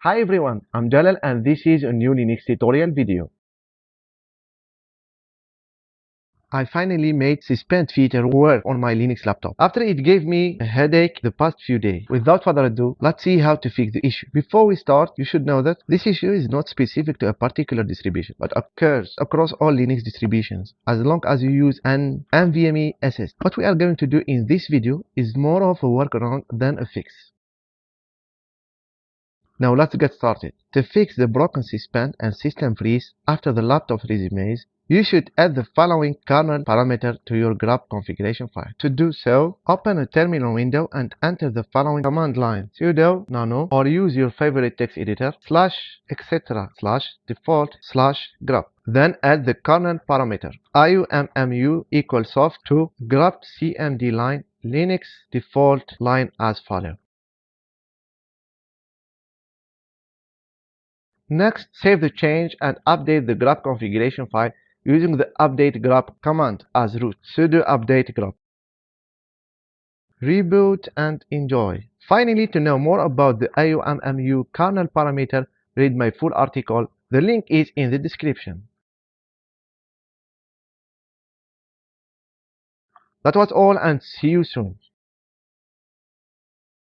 Hi everyone, I'm Jalal and this is a new Linux tutorial video. I finally made suspend feature work on my Linux laptop after it gave me a headache the past few days. Without further ado, let's see how to fix the issue. Before we start, you should know that this issue is not specific to a particular distribution, but occurs across all Linux distributions as long as you use an NVMe SSD. What we are going to do in this video is more of a workaround than a fix. Now let's get started. To fix the broken suspend and system freeze after the laptop resumes, you should add the following kernel parameter to your grub configuration file. To do so, open a terminal window and enter the following command line sudo nano or use your favorite text editor slash etc slash default slash grub. Then add the kernel parameter iommu equals soft to grub cmd line linux default line as follows. Next, save the change and update the grub configuration file using the update grub command as root sudo update grub. Reboot and enjoy. Finally, to know more about the IOMMU kernel parameter, read my full article. The link is in the description. That was all and see you soon.